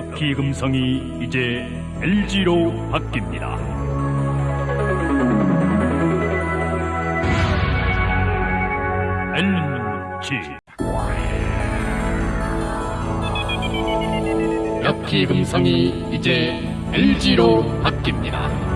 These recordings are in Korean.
럭키 금성이 이제 LG로 바뀝니다. 럭키 금성이 이제 LG로 바뀝니다.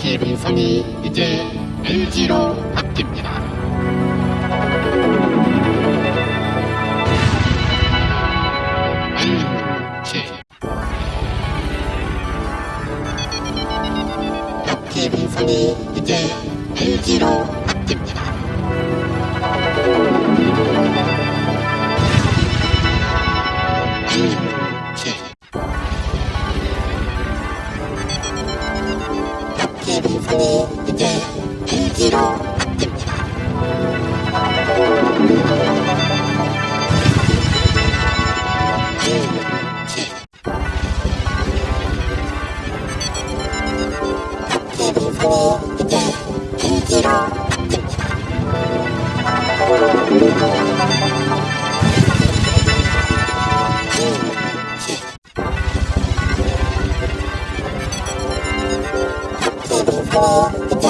금성이 이제 LG로 바뀝니다. 이제 LG로 이 이제 LG로 바뀝니다. 금성이 이제